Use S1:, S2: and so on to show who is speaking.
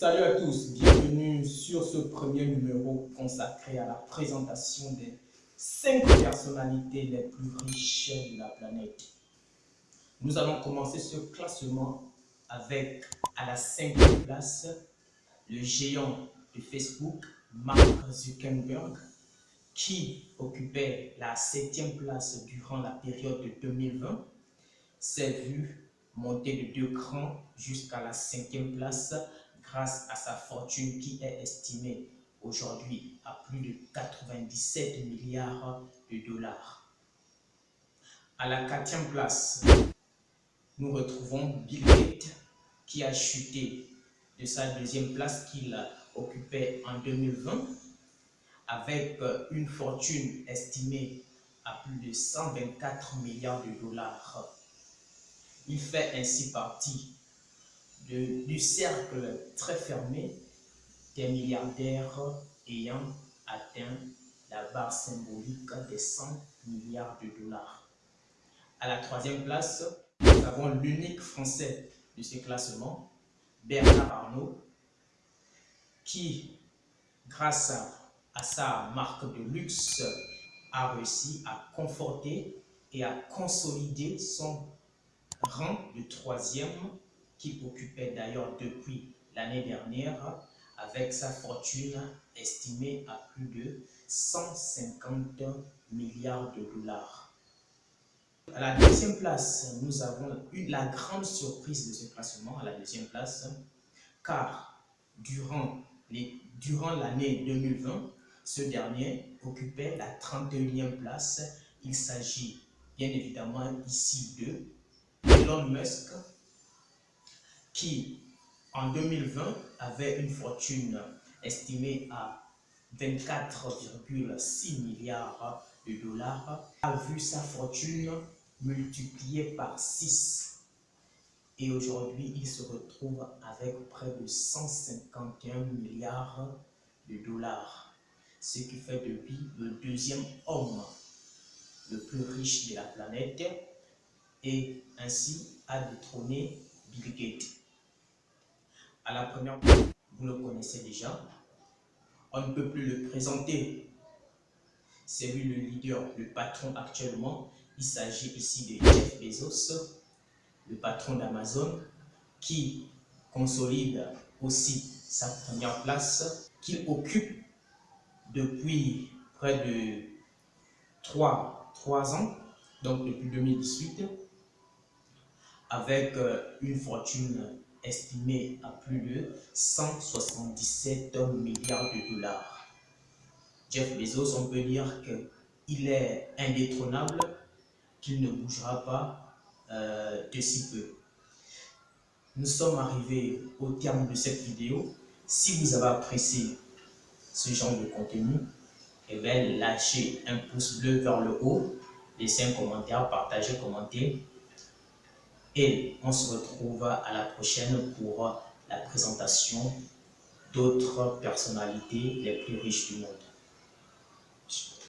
S1: Salut à tous, bienvenue sur ce premier numéro consacré à la présentation des 5 personnalités les plus riches de la planète. Nous allons commencer ce classement avec à la cinquième place le géant de Facebook, Mark Zuckerberg, qui occupait la septième place durant la période de 2020, s'est vu monter de deux crans jusqu'à la cinquième place grâce à sa fortune qui est estimée aujourd'hui à plus de 97 milliards de dollars. À la quatrième place, nous retrouvons Bill Gates qui a chuté de sa deuxième place qu'il occupait en 2020 avec une fortune estimée à plus de 124 milliards de dollars. Il fait ainsi partie du cercle très fermé des milliardaires ayant atteint la barre symbolique des 100 milliards de dollars. À la troisième place, nous avons l'unique Français de ce classement, Bernard Arnault, qui, grâce à sa marque de luxe, a réussi à conforter et à consolider son rang de troisième qu'il occupait d'ailleurs depuis l'année dernière avec sa fortune estimée à plus de 150 milliards de dollars. À la deuxième place, nous avons eu la grande surprise de ce classement, à la deuxième place, car durant l'année durant 2020, ce dernier occupait la 31e place. Il s'agit bien évidemment ici de Elon Musk, qui en 2020 avait une fortune estimée à 24,6 milliards de dollars, a vu sa fortune multipliée par 6. Et aujourd'hui, il se retrouve avec près de 151 milliards de dollars, ce qui fait de lui le deuxième homme le plus riche de la planète et ainsi a détrôné Bill Gates. À la première, vous le connaissez déjà. On ne peut plus le présenter. C'est lui le leader, le patron actuellement. Il s'agit ici de Jeff Bezos, le patron d'Amazon, qui consolide aussi sa première place, qu'il occupe depuis près de 3, 3 ans, donc depuis 2018, avec euh, une fortune estimé à plus de 177 milliards de dollars. Jeff Bezos, on peut dire qu'il est indétrônable, qu'il ne bougera pas euh, de si peu. Nous sommes arrivés au terme de cette vidéo. Si vous avez apprécié ce genre de contenu, eh lâchez un pouce bleu vers le haut, laissez un commentaire, partagez, commentez et on se retrouve à la prochaine pour la présentation d'autres personnalités les plus riches du monde.